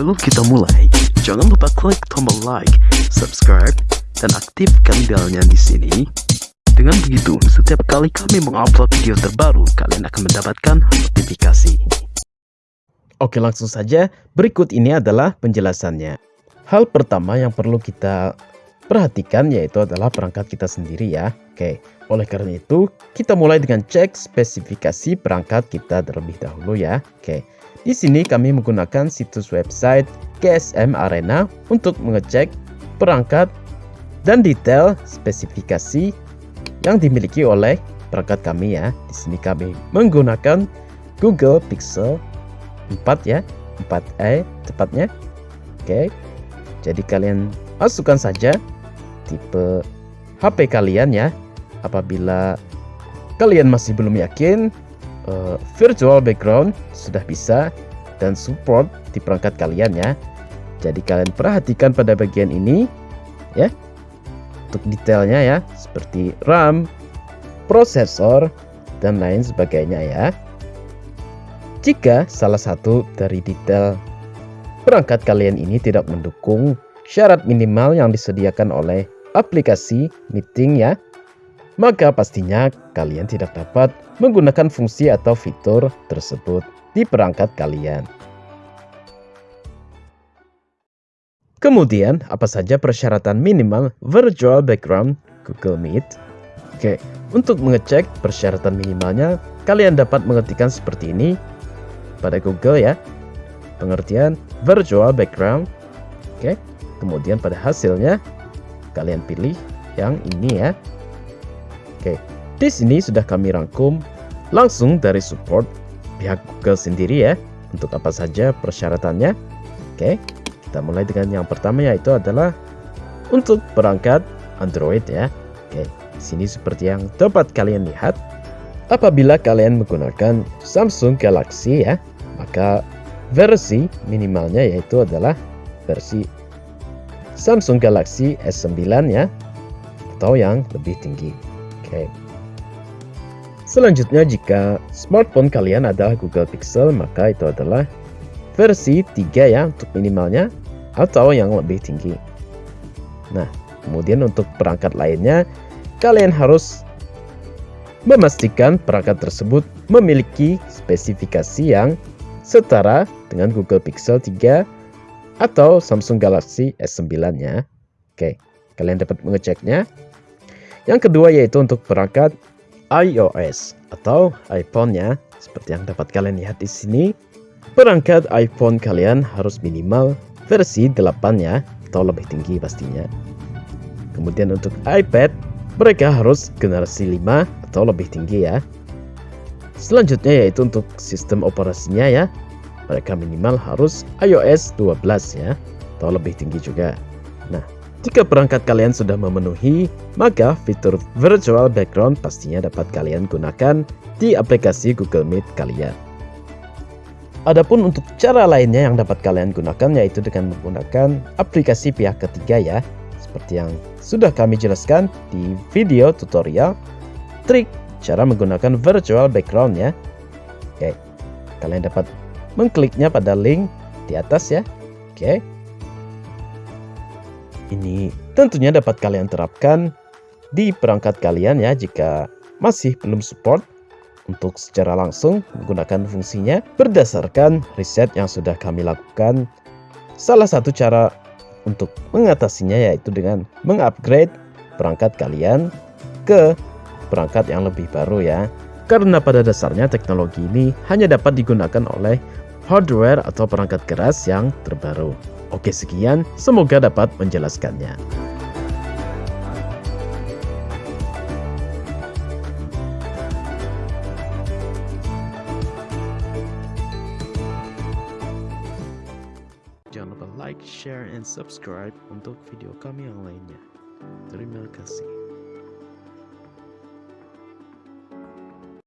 Sebelum kita mulai, jangan lupa klik tombol like, subscribe, dan aktifkan belnya di sini. Dengan begitu, setiap kali kami mengupload video terbaru, kalian akan mendapatkan notifikasi. Oke langsung saja, berikut ini adalah penjelasannya. Hal pertama yang perlu kita perhatikan yaitu adalah perangkat kita sendiri ya. Oke, oleh karena itu kita mulai dengan cek spesifikasi perangkat kita terlebih dahulu ya. Oke, di sini kami menggunakan situs website GSM Arena untuk mengecek perangkat dan detail spesifikasi yang dimiliki oleh perangkat kami ya. Di sini kami menggunakan Google Pixel 4 ya, 4a tepatnya. Oke. Jadi kalian masukkan saja tipe HP kalian ya. Apabila kalian masih belum yakin, uh, virtual background sudah bisa dan support di perangkat kalian ya. Jadi kalian perhatikan pada bagian ini ya untuk detailnya ya seperti RAM, prosesor, dan lain sebagainya ya. Jika salah satu dari detail perangkat kalian ini tidak mendukung syarat minimal yang disediakan oleh aplikasi meeting ya, maka pastinya kalian tidak dapat menggunakan fungsi atau fitur tersebut di perangkat kalian. Kemudian, apa saja persyaratan minimal virtual background Google Meet? Oke, untuk mengecek persyaratan minimalnya, kalian dapat mengetikkan seperti ini pada Google ya. Pengertian virtual background. Oke, kemudian pada hasilnya kalian pilih yang ini ya. Oke, di sini sudah kami rangkum langsung dari support pihak Google sendiri ya untuk apa saja persyaratannya. Oke, kita mulai dengan yang pertama yaitu adalah untuk perangkat Android ya. Oke, di sini seperti yang dapat kalian lihat, apabila kalian menggunakan Samsung Galaxy ya, maka versi minimalnya yaitu adalah versi Samsung Galaxy S9 ya, atau yang lebih tinggi. Oke. Selanjutnya jika smartphone kalian adalah Google Pixel, maka itu adalah versi 3 ya untuk minimalnya atau yang lebih tinggi. Nah, kemudian untuk perangkat lainnya, kalian harus memastikan perangkat tersebut memiliki spesifikasi yang setara dengan Google Pixel 3 atau Samsung Galaxy S9-nya. Oke, kalian dapat mengeceknya. Yang kedua yaitu untuk perangkat iOS atau iPhone-nya, seperti yang dapat kalian lihat di sini. Perangkat iPhone kalian harus minimal versi 8 ya, atau lebih tinggi pastinya. Kemudian untuk iPad, mereka harus generasi 5 atau lebih tinggi ya. Selanjutnya yaitu untuk sistem operasinya ya, mereka minimal harus iOS 12 ya, atau lebih tinggi juga. Nah, jika perangkat kalian sudah memenuhi, maka fitur virtual background pastinya dapat kalian gunakan di aplikasi Google Meet kalian. Adapun untuk cara lainnya yang dapat kalian gunakan yaitu dengan menggunakan aplikasi pihak ketiga ya. Seperti yang sudah kami jelaskan di video tutorial trik cara menggunakan virtual background ya. Oke, kalian dapat mengkliknya pada link di atas ya. Oke. Ini tentunya dapat kalian terapkan di perangkat kalian ya jika masih belum support untuk secara langsung menggunakan fungsinya berdasarkan riset yang sudah kami lakukan. Salah satu cara untuk mengatasinya yaitu dengan mengupgrade perangkat kalian ke perangkat yang lebih baru ya. Karena pada dasarnya teknologi ini hanya dapat digunakan oleh hardware atau perangkat keras yang terbaru. Oke sekian, semoga dapat menjelaskannya. Jangan lupa like, share, and subscribe untuk video kami yang lainnya. Terima kasih.